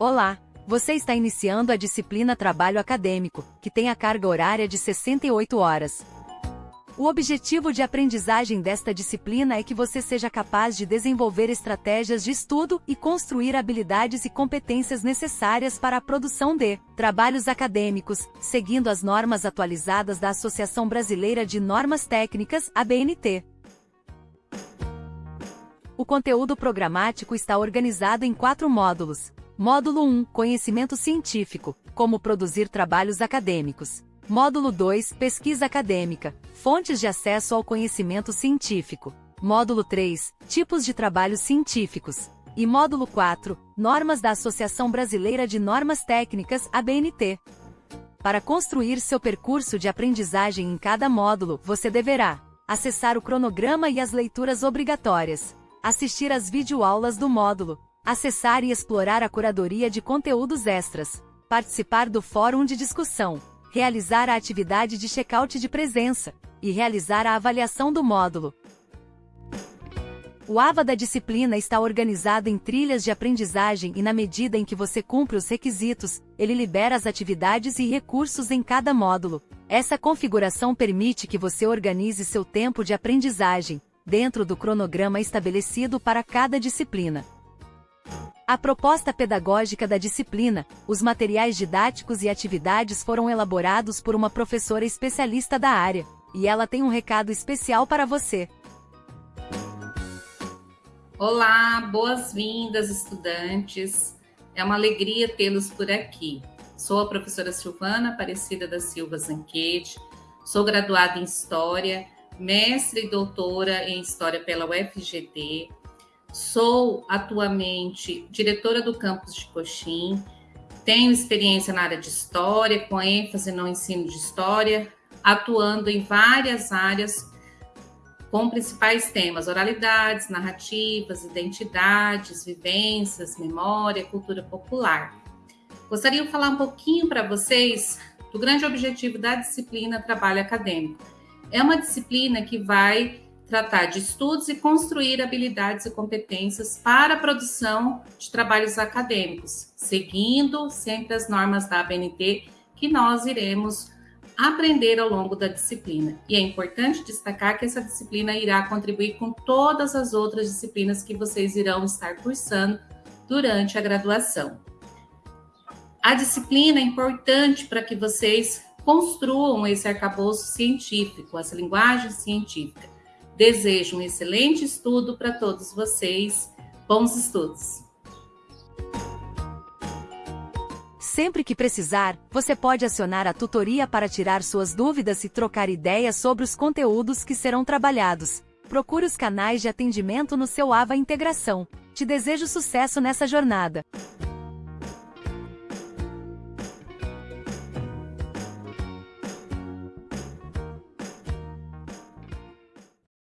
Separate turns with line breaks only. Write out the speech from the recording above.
Olá! Você está iniciando a disciplina Trabalho Acadêmico, que tem a carga horária de 68 horas. O objetivo de aprendizagem desta disciplina é que você seja capaz de desenvolver estratégias de estudo e construir habilidades e competências necessárias para a produção de trabalhos acadêmicos, seguindo as normas atualizadas da Associação Brasileira de Normas Técnicas, ABNT. O conteúdo programático está organizado em quatro módulos. Módulo 1 Conhecimento científico Como produzir trabalhos acadêmicos. Módulo 2 Pesquisa acadêmica Fontes de acesso ao conhecimento científico. Módulo 3 Tipos de trabalhos científicos. E módulo 4 Normas da Associação Brasileira de Normas Técnicas, ABNT. Para construir seu percurso de aprendizagem em cada módulo, você deverá acessar o cronograma e as leituras obrigatórias, assistir às videoaulas do módulo, acessar e explorar a curadoria de conteúdos extras, participar do fórum de discussão, realizar a atividade de check-out de presença e realizar a avaliação do módulo. O AVA da disciplina está organizado em trilhas de aprendizagem e na medida em que você cumpre os requisitos, ele libera as atividades e recursos em cada módulo. Essa configuração permite que você organize seu tempo de aprendizagem, dentro do cronograma estabelecido para cada disciplina. A proposta pedagógica da disciplina, os materiais didáticos e atividades foram elaborados por uma professora especialista da área, e ela tem um recado especial para você.
Olá, boas-vindas, estudantes. É uma alegria tê-los por aqui. Sou a professora Silvana Aparecida da Silva Zanquete, sou graduada em História, mestre e doutora em História pela UFGD, Sou atualmente diretora do campus de Coxim, tenho experiência na área de história, com ênfase no ensino de história, atuando em várias áreas com principais temas: oralidades, narrativas, identidades, vivências, memória, cultura popular. Gostaria de falar um pouquinho para vocês do grande objetivo da disciplina Trabalho Acadêmico. É uma disciplina que vai tratar de estudos e construir habilidades e competências para a produção de trabalhos acadêmicos, seguindo sempre as normas da ABNT que nós iremos aprender ao longo da disciplina. E é importante destacar que essa disciplina irá contribuir com todas as outras disciplinas que vocês irão estar cursando durante a graduação. A disciplina é importante para que vocês construam esse arcabouço científico, essa linguagem científica Desejo um excelente estudo para todos vocês. Bons estudos!
Sempre que precisar, você pode acionar a tutoria para tirar suas dúvidas e trocar ideias sobre os conteúdos que serão trabalhados. Procure os canais de atendimento no seu AVA Integração. Te desejo sucesso nessa jornada.